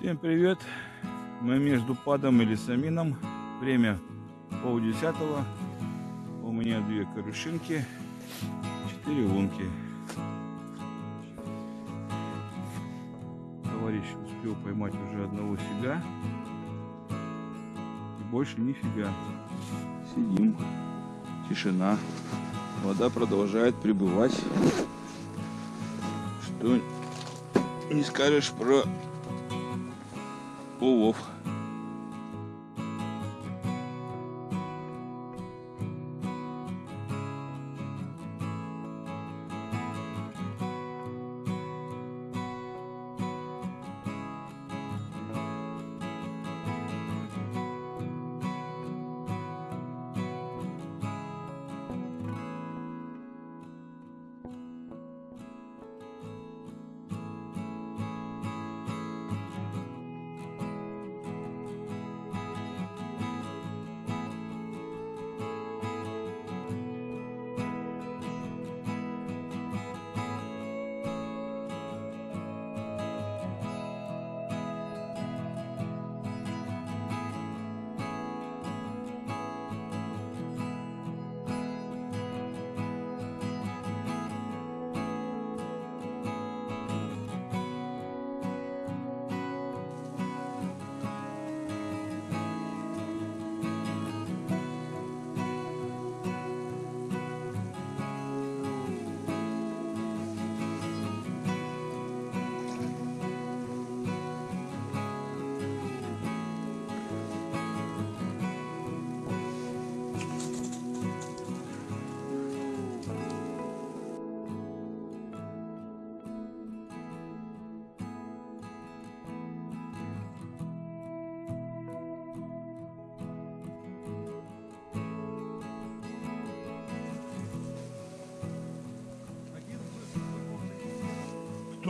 Всем привет! Мы между падом и лесамином. Время полдесятого. У меня две корюшинки, четыре лунки. Товарищ успел поймать уже одного фига. И больше нифига. Сидим. Тишина. Вода продолжает прибывать. Что не скажешь про 我我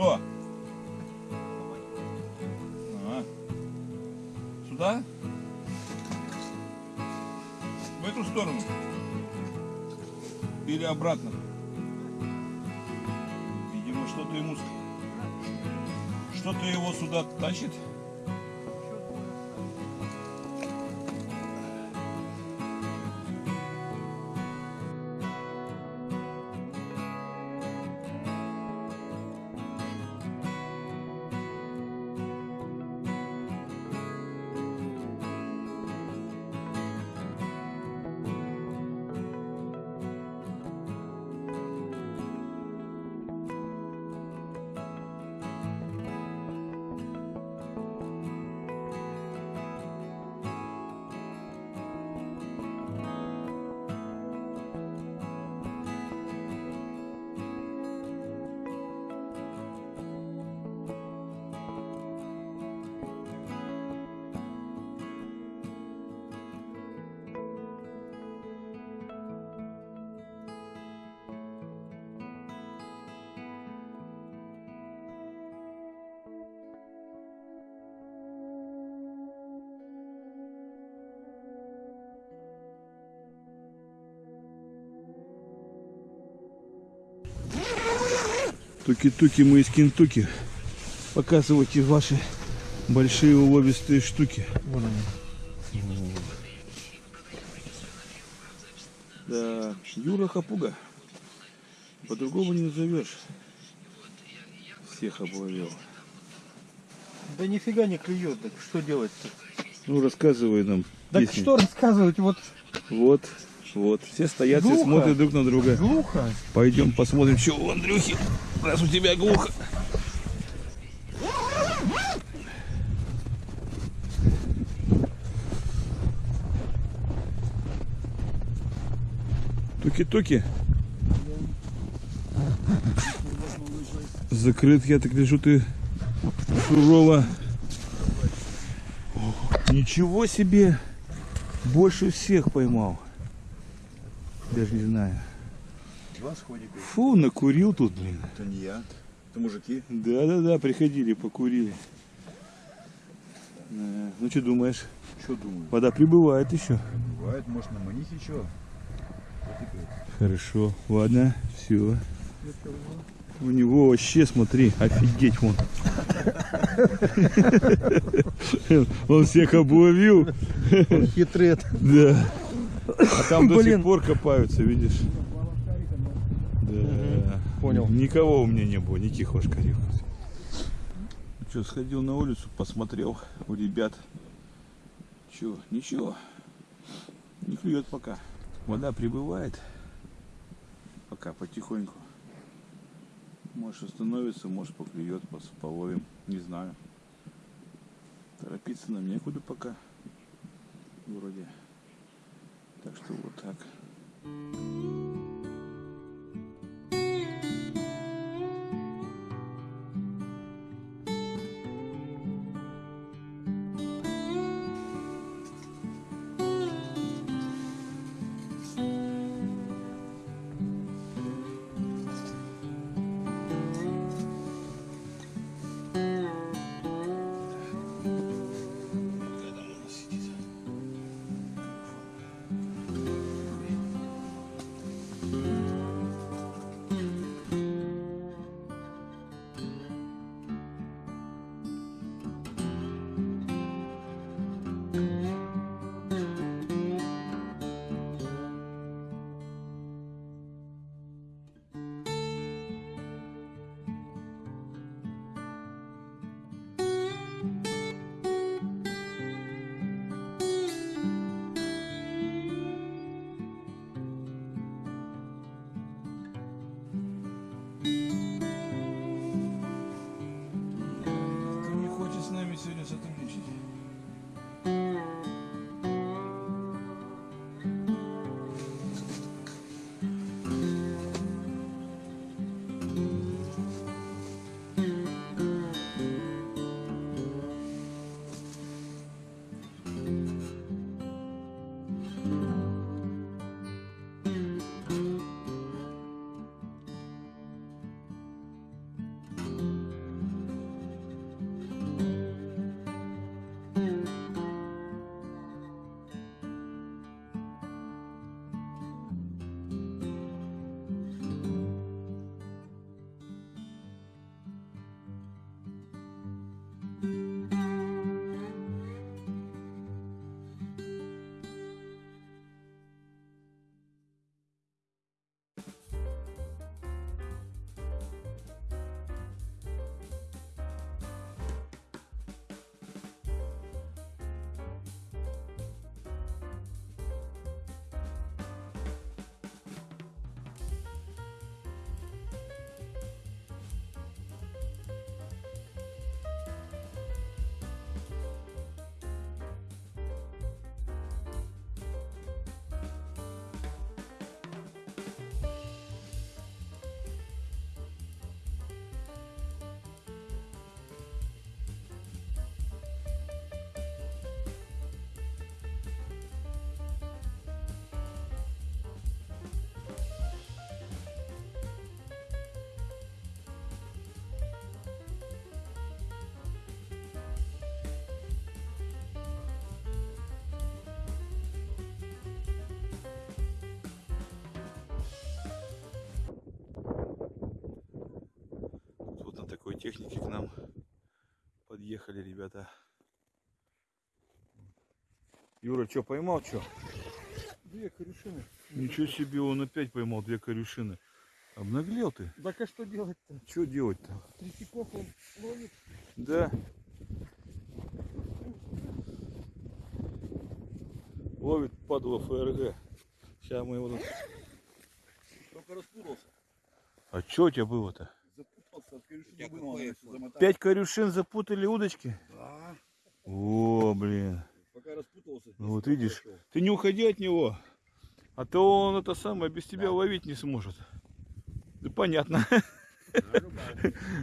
Кто? А. Сюда? В эту сторону? Или обратно? Видимо, что-то ему... Что-то его сюда тащит. Туки-туки мы из Кентуки. Показывайте ваши большие уловистые штуки. Вон они. Да, Юра Хапуга. По-другому не назовешь. Всех обловил. Да нифига не клюет, так что делать-то? Ну, рассказывай нам. Так песни. что рассказывать, вот Вот, вот. Все стоят, Глухо. смотрят друг на друга. глухо. Пойдем посмотрим, что у Андрюхи. Раз у тебя глухо. Туки-туки. Закрыт, я так вижу, ты сурово. Ничего себе! Больше всех поймал. Даже не знаю. Два сходика. Фу, накурил тут, блин. Это не я. Это мужики. Да-да-да, приходили, покурили. Да. Ну что думаешь? Что думаю? Вода прибывает еще. Бывает, может на манихе что? Хорошо, ладно, все. У него вообще, смотри, офигеть вон. Он всех обловил. Хитрет. Да. А там до сих пор копаются, видишь? Да. понял. Никого у меня не было, никаких ошкарев. Что, сходил на улицу, посмотрел у ребят. Че, ничего. Не клюет пока. Вода прибывает. Пока потихоньку. Может остановится, может поклюет, половим. Не знаю. Торопиться нам некуда пока. Вроде. Так что вот так. Технике к нам подъехали ребята. Юра, что, поймал, что? Две корюшины. Ничего себе, он опять поймал две корюшины. Обнаглел ты? Так а что делать-то? Что делать-то? Третьяков он ловит. Да. Ловит падла ФРГ. Сейчас мы его... Только распутался. А что у тебя было-то? Пять корюшин запутали удочки? Да. О, блин. Пока распутался. Ну вот видишь, ты не уходи от него. А то он это самое без тебя ловить не сможет. Да понятно.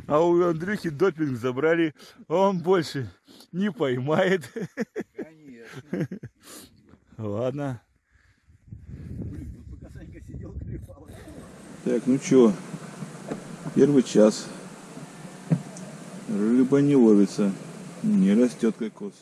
А у Андрюхи допинг забрали, а он больше не поймает. Конечно. Ладно. Так, ну чё, первый час. Рыба не ловится, не растет кокос.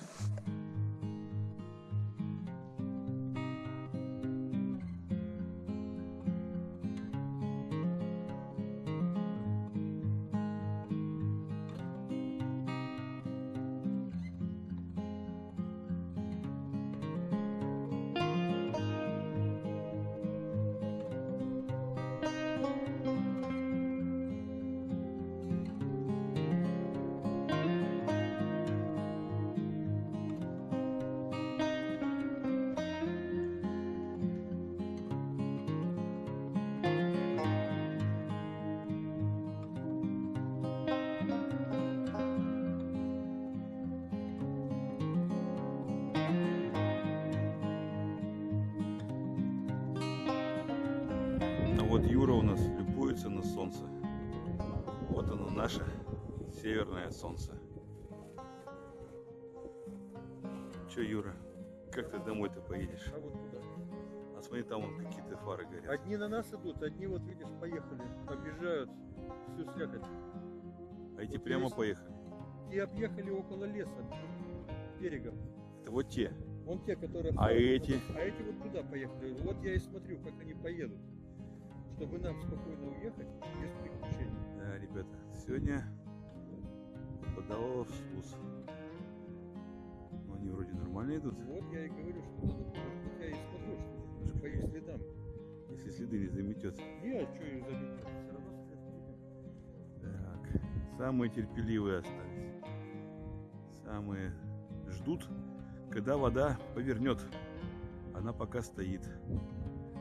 Юра у нас любуется на солнце. Вот оно наше северное солнце. Че, Юра, как ты домой-то поедешь? А вот куда? А смотри, там вон какие-то фары горят. Одни на нас идут, одни вот видишь поехали, объезжают всю слякоть. А эти вот прямо есть- поехали. И объехали около леса, берегом. Это вот те. Вон те, которые... А эти? А эти вот туда поехали. Вот я и смотрю, как они поедут. Чтобы нам спокойно уехать, без приключений. Да, ребята, сегодня подавало в СУС. Ну, они вроде нормально идут, Вот я и говорю, что надо, вот я и смотрю, что по их следам. если следы не заметет. Не, а что их заметить? Все равно след видно. Так, самые терпеливые остались. Самые ждут, когда вода повернет. Она пока стоит.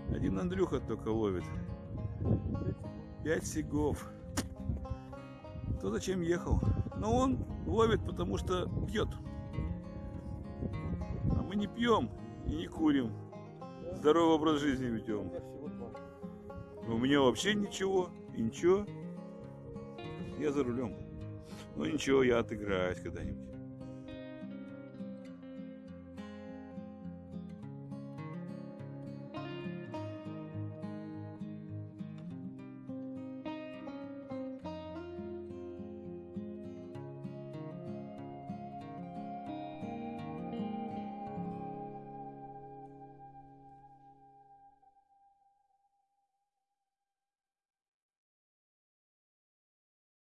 Один Андрюха только ловит. Пять сигов. Кто зачем ехал? Но он ловит, потому что пьет. А мы не пьем и не курим. Здоровый образ жизни ведем. У меня вообще ничего, и ничего. Я за рулем. Ну ничего, я отыграюсь когда-нибудь.